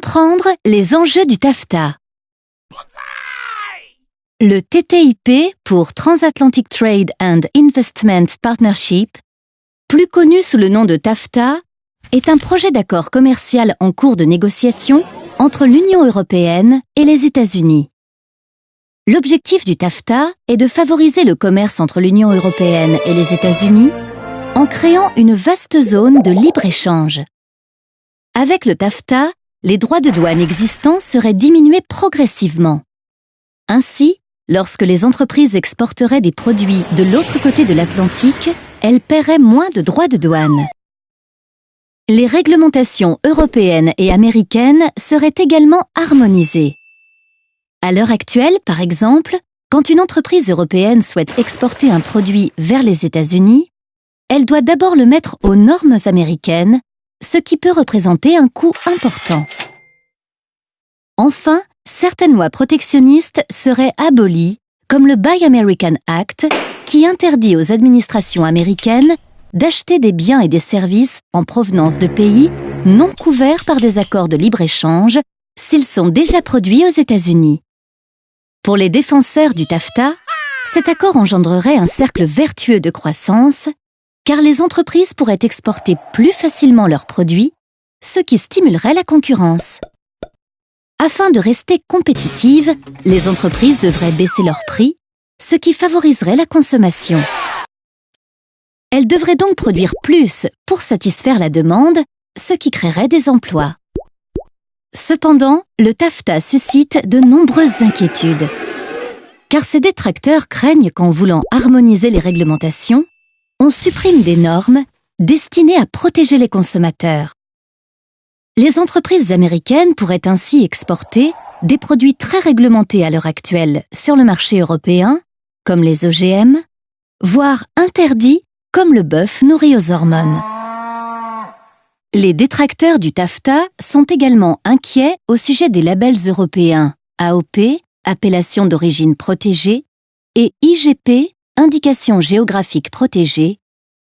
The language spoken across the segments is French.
Comprendre les enjeux du TAFTA. Le TTIP pour Transatlantic Trade and Investment Partnership, plus connu sous le nom de TAFTA, est un projet d'accord commercial en cours de négociation entre l'Union européenne et les États-Unis. L'objectif du TAFTA est de favoriser le commerce entre l'Union européenne et les États-Unis en créant une vaste zone de libre-échange. Avec le TAFTA, les droits de douane existants seraient diminués progressivement. Ainsi, lorsque les entreprises exporteraient des produits de l'autre côté de l'Atlantique, elles paieraient moins de droits de douane. Les réglementations européennes et américaines seraient également harmonisées. À l'heure actuelle, par exemple, quand une entreprise européenne souhaite exporter un produit vers les États-Unis, elle doit d'abord le mettre aux normes américaines, ce qui peut représenter un coût important. Enfin, certaines lois protectionnistes seraient abolies, comme le Buy American Act, qui interdit aux administrations américaines d'acheter des biens et des services en provenance de pays non couverts par des accords de libre-échange s'ils sont déjà produits aux États-Unis. Pour les défenseurs du TAFTA, cet accord engendrerait un cercle vertueux de croissance, car les entreprises pourraient exporter plus facilement leurs produits, ce qui stimulerait la concurrence. Afin de rester compétitives, les entreprises devraient baisser leurs prix, ce qui favoriserait la consommation. Elles devraient donc produire plus pour satisfaire la demande, ce qui créerait des emplois. Cependant, le TAFTA suscite de nombreuses inquiétudes. Car ses détracteurs craignent qu'en voulant harmoniser les réglementations, on supprime des normes destinées à protéger les consommateurs. Les entreprises américaines pourraient ainsi exporter des produits très réglementés à l'heure actuelle sur le marché européen, comme les OGM, voire interdits comme le bœuf nourri aux hormones. Les détracteurs du TAFTA sont également inquiets au sujet des labels européens AOP, appellation d'origine protégée, et IGP, indication géographique protégée,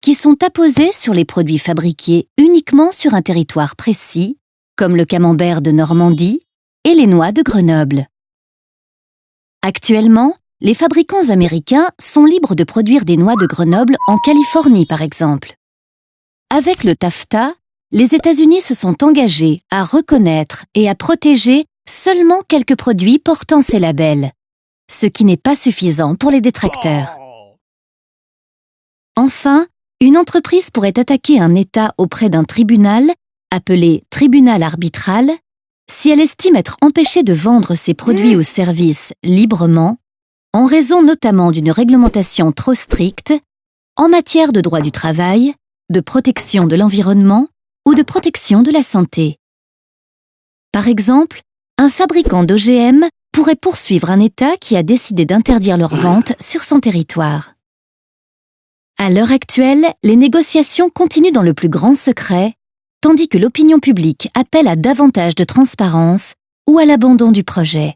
qui sont apposés sur les produits fabriqués uniquement sur un territoire précis, comme le camembert de Normandie et les noix de Grenoble. Actuellement, les fabricants américains sont libres de produire des noix de Grenoble en Californie, par exemple. Avec le TAFTA, les États-Unis se sont engagés à reconnaître et à protéger seulement quelques produits portant ces labels, ce qui n'est pas suffisant pour les détracteurs. Enfin, une entreprise pourrait attaquer un État auprès d'un tribunal, appelé tribunal arbitral, si elle estime être empêchée de vendre ses produits ou services librement, en raison notamment d'une réglementation trop stricte en matière de droit du travail, de protection de l'environnement ou de protection de la santé. Par exemple, un fabricant d'OGM pourrait poursuivre un État qui a décidé d'interdire leur vente sur son territoire. À l'heure actuelle, les négociations continuent dans le plus grand secret, tandis que l'opinion publique appelle à davantage de transparence ou à l'abandon du projet.